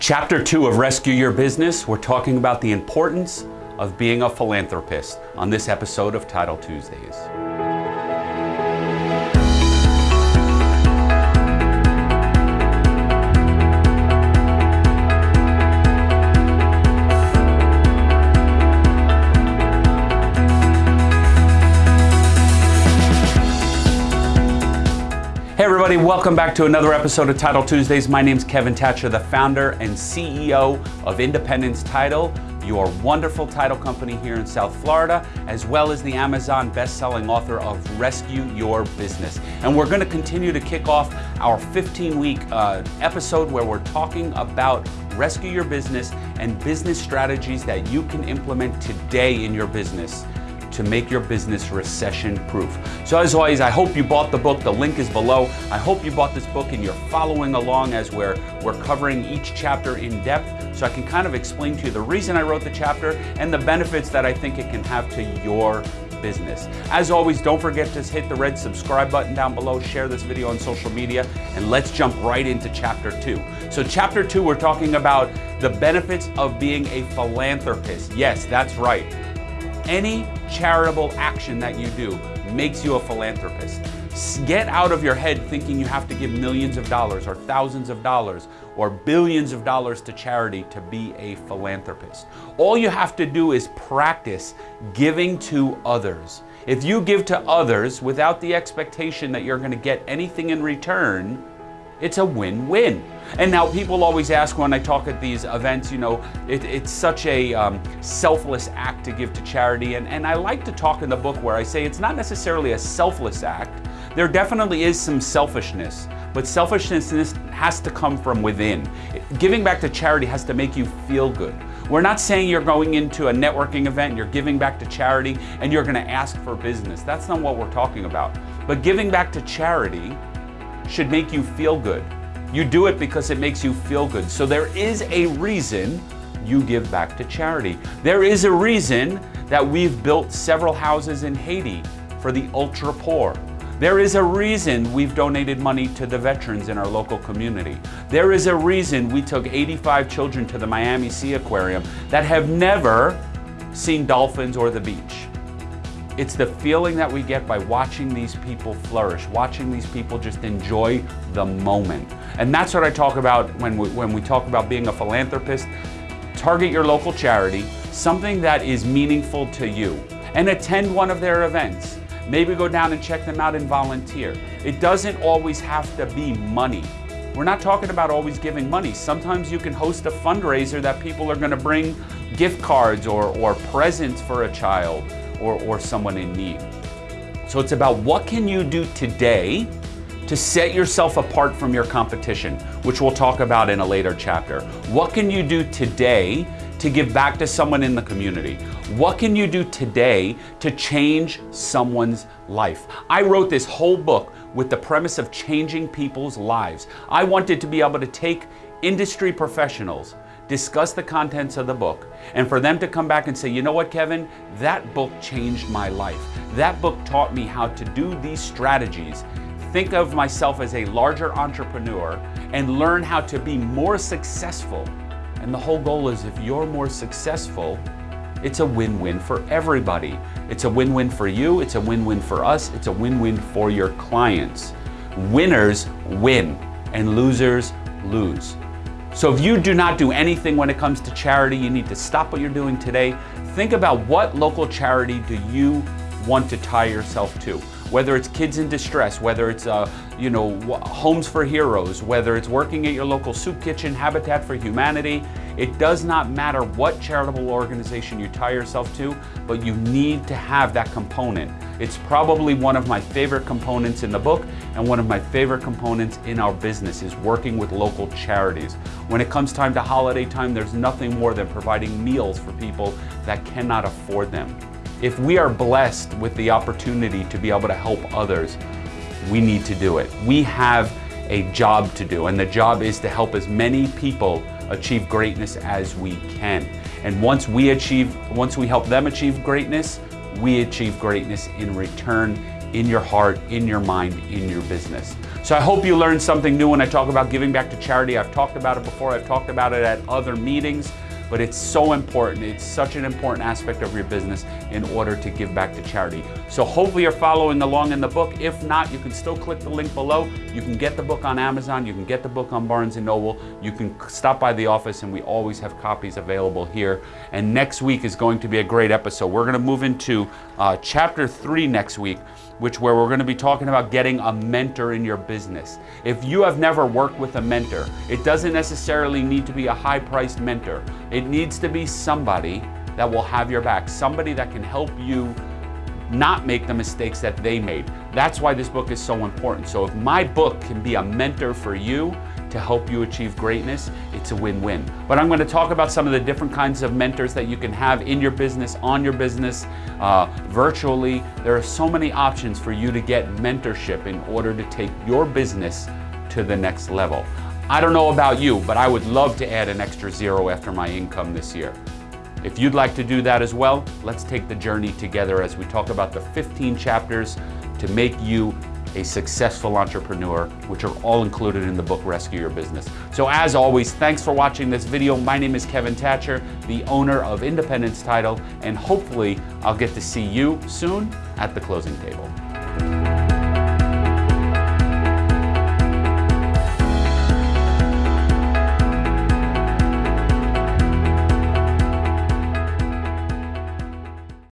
Chapter two of Rescue Your Business, we're talking about the importance of being a philanthropist on this episode of Title Tuesdays. Hey everybody, welcome back to another episode of Title Tuesdays. My name is Kevin Thatcher, the founder and CEO of Independence Title, your wonderful title company here in South Florida, as well as the Amazon best-selling author of Rescue Your Business. And we're gonna continue to kick off our 15-week uh, episode where we're talking about Rescue Your Business and business strategies that you can implement today in your business to make your business recession proof. So as always, I hope you bought the book. The link is below. I hope you bought this book and you're following along as we're, we're covering each chapter in depth so I can kind of explain to you the reason I wrote the chapter and the benefits that I think it can have to your business. As always, don't forget to hit the red subscribe button down below, share this video on social media, and let's jump right into chapter two. So chapter two, we're talking about the benefits of being a philanthropist. Yes, that's right. Any charitable action that you do makes you a philanthropist. Get out of your head thinking you have to give millions of dollars or thousands of dollars or billions of dollars to charity to be a philanthropist. All you have to do is practice giving to others. If you give to others without the expectation that you're going to get anything in return, it's a win-win. And now people always ask when I talk at these events, you know, it, it's such a um, selfless act to give to charity. And, and I like to talk in the book where I say it's not necessarily a selfless act. There definitely is some selfishness, but selfishness has to come from within. Giving back to charity has to make you feel good. We're not saying you're going into a networking event, you're giving back to charity, and you're gonna ask for business. That's not what we're talking about. But giving back to charity should make you feel good. You do it because it makes you feel good. So there is a reason you give back to charity. There is a reason that we've built several houses in Haiti for the ultra poor. There is a reason we've donated money to the veterans in our local community. There is a reason we took 85 children to the Miami Seaquarium that have never seen dolphins or the beach. It's the feeling that we get by watching these people flourish, watching these people just enjoy the moment. And that's what I talk about when we, when we talk about being a philanthropist. Target your local charity, something that is meaningful to you, and attend one of their events. Maybe go down and check them out and volunteer. It doesn't always have to be money. We're not talking about always giving money. Sometimes you can host a fundraiser that people are gonna bring gift cards or, or presents for a child or, or someone in need. So it's about what can you do today to set yourself apart from your competition, which we'll talk about in a later chapter. What can you do today to give back to someone in the community? What can you do today to change someone's life? I wrote this whole book with the premise of changing people's lives. I wanted to be able to take industry professionals discuss the contents of the book, and for them to come back and say, you know what, Kevin, that book changed my life. That book taught me how to do these strategies. Think of myself as a larger entrepreneur and learn how to be more successful. And the whole goal is if you're more successful, it's a win-win for everybody. It's a win-win for you, it's a win-win for us, it's a win-win for your clients. Winners win and losers lose. So if you do not do anything when it comes to charity, you need to stop what you're doing today. Think about what local charity do you want to tie yourself to. Whether it's kids in distress, whether it's uh, you know homes for heroes, whether it's working at your local soup kitchen, Habitat for Humanity, it does not matter what charitable organization you tie yourself to, but you need to have that component. It's probably one of my favorite components in the book and one of my favorite components in our business is working with local charities. When it comes time to holiday time, there's nothing more than providing meals for people that cannot afford them. If we are blessed with the opportunity to be able to help others, we need to do it. We have a job to do, and the job is to help as many people achieve greatness as we can. And once we achieve, once we help them achieve greatness, we achieve greatness in return in your heart, in your mind, in your business. So I hope you learned something new when I talk about giving back to charity. I've talked about it before, I've talked about it at other meetings but it's so important. It's such an important aspect of your business in order to give back to charity. So hopefully you're following along in the book. If not, you can still click the link below. You can get the book on Amazon. You can get the book on Barnes & Noble. You can stop by the office and we always have copies available here. And next week is going to be a great episode. We're gonna move into uh, chapter three next week, which where we're going to be talking about getting a mentor in your business. If you have never worked with a mentor, it doesn't necessarily need to be a high-priced mentor. It needs to be somebody that will have your back, somebody that can help you not make the mistakes that they made. That's why this book is so important. So if my book can be a mentor for you, to help you achieve greatness, it's a win-win. But I'm going to talk about some of the different kinds of mentors that you can have in your business, on your business, uh, virtually. There are so many options for you to get mentorship in order to take your business to the next level. I don't know about you, but I would love to add an extra zero after my income this year. If you'd like to do that as well, let's take the journey together as we talk about the 15 chapters to make you a successful entrepreneur, which are all included in the book Rescue Your Business. So as always, thanks for watching this video. My name is Kevin Thatcher, the owner of Independence Title, and hopefully I'll get to see you soon at the closing table.